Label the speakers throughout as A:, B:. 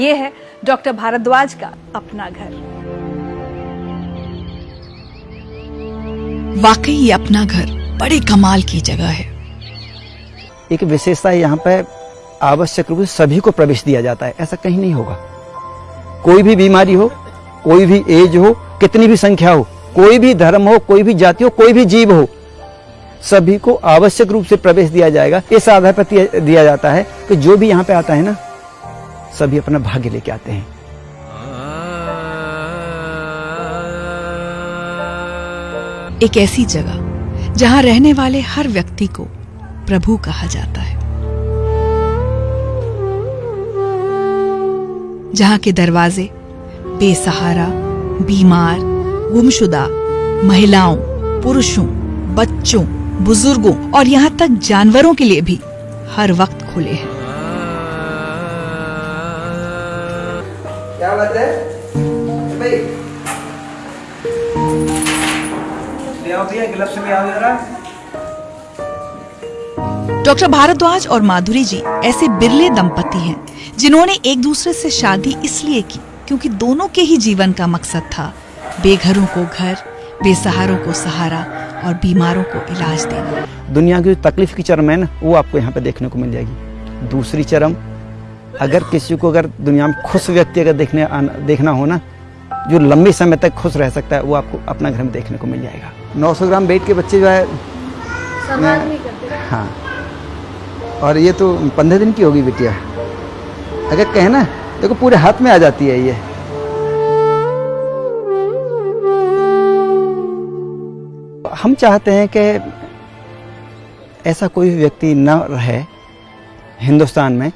A: ये है डॉक्टर भारद्वाज का अपना घर।
B: वाकई ये अपना घर बड़े कमाल की जगह है।
C: एक विशेषता यहाँ पे आवश्यक रूप से सभी को प्रवेश दिया जाता है ऐसा कहीं नहीं होगा। कोई भी बीमारी हो कोई भी एज हो कितनी भी संख्या हो कोई भी धर्म हो कोई भी जाति हो कोई भी जीव हो सभी को आवश्यक रूप से प्रवेश दिया जाएगा। इस आधार पर दिया- दिया जाता है कि जो भी यहाँ पे आता है ना सभी अपना भाग्य लेके आते हैं।
B: एक ऐसी जगह, जहाँ रहने वाले हर व्यक्ति को प्रभु कहा जाता है। जहाँ के दरवाजे बेसहारा, बीमार, गुमशुदा, महिलाओं, पुरुषों, बच्चों, बुज़ुर्गों और यहाँ तक जानवरों के लिए भी हर वक्त खुले हैं।
C: क्या बात है? भाई। ले आओ भैया ग्लव्स ले आओ जरा।
B: डॉक्टर भारद्वाज और माधुरी जी ऐसे बिरले दंपति हैं जिन्होंने एक दूसरे से शादी इसलिए की क्योंकि दोनों के ही जीवन का मकसद था बेघरों को घर बेसहारों को सहारा और बीमारों को इलाज देना।
C: दुनिया की तकलीफ़ की चरम है ना वो आपको यहाँ पे देखने को मिल जाएगी। दूसरी चरम अगर किसी को अगर दुनिया में खुश व्यक्ति अगर देखने आना, देखना हो ना जो लंबे समय तक खुश रह सकता है वो आपको अपना घर में देखने को मिल जाएगा। 900 ग्राम वेट के बच्चे जो है हाँ। और ये तो पंद्रह दिन की होगी बिटिया। अगर कहे ना देखो पूरे हाथ में आ जाती है ये। हम चाहते हैं कि ऐसा कोई व्यक्ति न रहे हिंदुस्तान में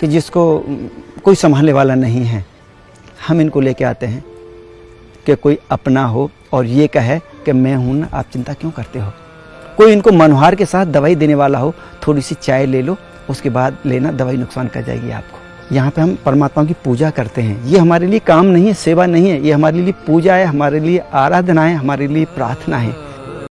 C: कि जिसको कोई संभालने वाला नहीं है, हम इनको लेके आते हैं कि कोई अपना हो और ये कहे कि मैं हूँ ना, आप चिंता क्यों करते हो? कोई इनको मनोहार के साथ दवाई देने वाला हो थोड़ी सी चाय ले लो, उसके बाद लेना, दवाई नुकसान कर जाएगी आपको। यहाँ पे हम परमात्मा की पूजा करते हैं। ये हमारे लिए काम नहीं है, सेवा नहीं है, ये हमारे लिए पूजा है, हमारे लिए आराधना है, हमारे लिए प्रार्थना है।